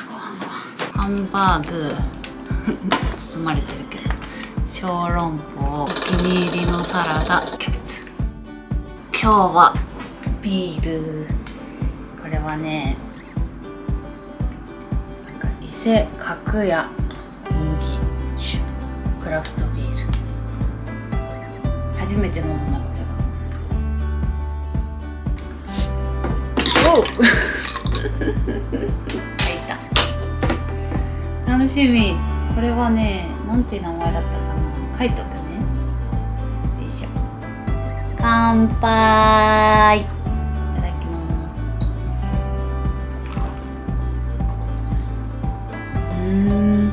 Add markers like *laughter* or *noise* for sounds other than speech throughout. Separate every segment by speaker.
Speaker 1: ゃご飯はハンバーグ *laughs* 包まれてるけど小籠包お気に入りのサラダキャベツ。今日はビール。これはねなんか伊勢角屋麦酒。クラフトビール。初めて飲むんだこれがおう楽しみ。これはねなんていう名前だったかな。書いとくね。よいしょ。乾杯。いただきます。うん。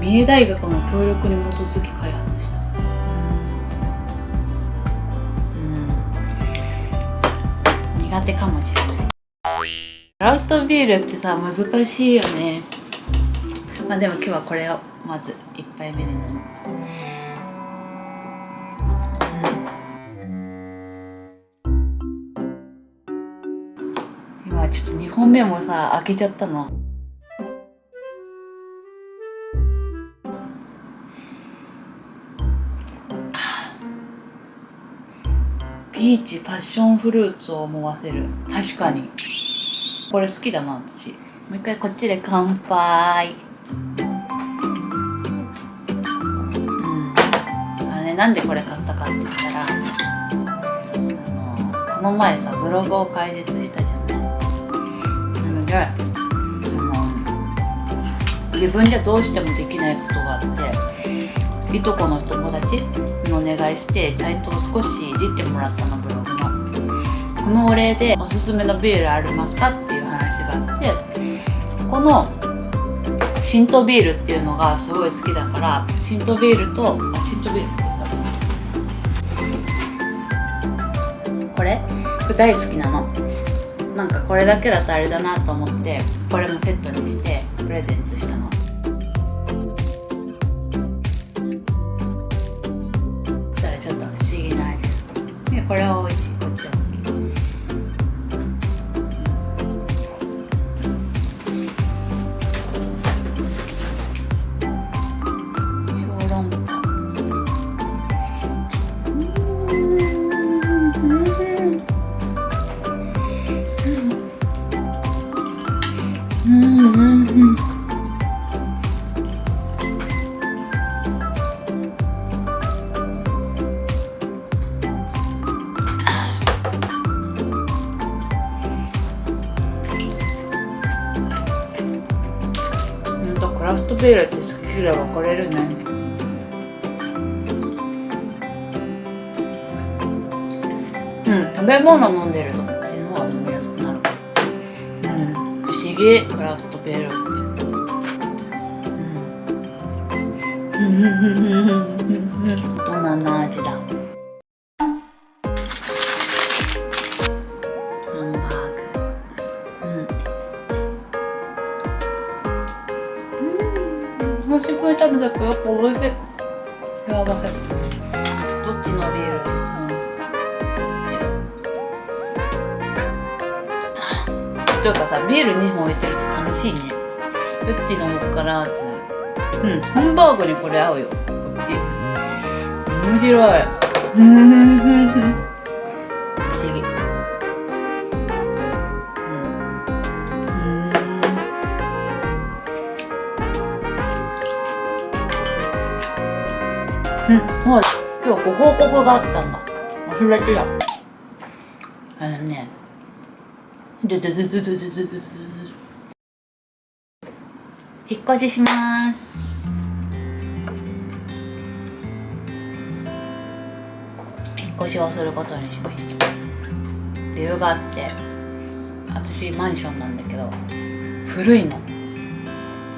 Speaker 1: 三重大学の協力に基づき開発した。うん。苦手かもしれない。クラフトビールってさ難しいよね。まあでも今日はこれをまず1杯目に飲む今ちょっと2本目もさ開けちゃったの。ピーチパッションフルーツを思わせる。確かに。これ好きだな私。もう一回こっちで乾杯。うん。あれねなんでこれ買ったかって言ったらあのこの前さブログを開設したじゃない。なのであの自分じゃどうしてもできないことがあっていとこの友達にお願いしてサイトを少しいじってもらったのブログの。このお礼でおすすめのビールありますかっていう話があってこのシントビールっていうのがすごい好きだからシントビールとあシントビールってこれ？大好きなの。なんかこれだけだとあれだなと思ってこれもセットにしてプレゼントしたの。ちょっと不思議な味。でこれは美味しい。うんうんうん。うんとクラフトビールって好き嫌い分かれるね。うん食べ物飲んでる。不思議クラフトビールってうん。大人な味だハンバーグうん。久しぶりに食べたけどやっぱ美味しいやばかったどっちのビール、というかさビール2本置いてると楽しいね。どっち飲もうかなってなるうんハンバーグにこれ合うよこっち面白い。うん不思議。うん。うん、もう今日ご報告があったんだ。忘れてたあのね引っ越しします。引っ越しをすることにしました。理由があって私マンションなんだけど古いの。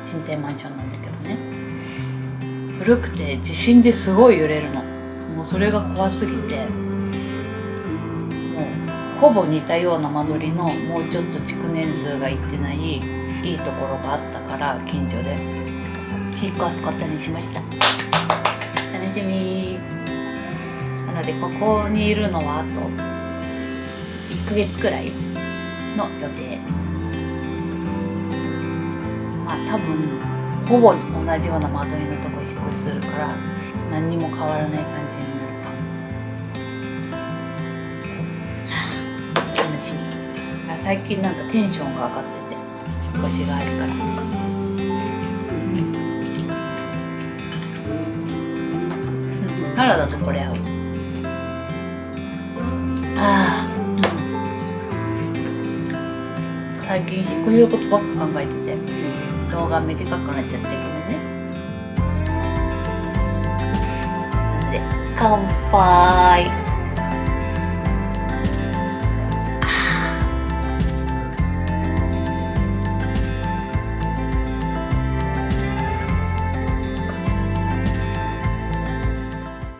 Speaker 1: 賃貸マンションなんだけどね。古くて地震ですごい揺れるの。もうそれが怖すぎてほぼ似たような間取りのもうちょっと築年数がいってないいいところがあったから近所で。引っ越すことにしました。楽しみ。なのでここにいるのはあと1ヶ月くらいの予定。まあ多分ほぼ同じような間取りのとこ引っ越しするから何にも変わらない感じ最近なんかテンションが上がってて引っ越しがあるから。うんサラダとこれ合う。ああ最近引っ越しのことばっか考えてて動画短くなっちゃってるけどね。乾杯。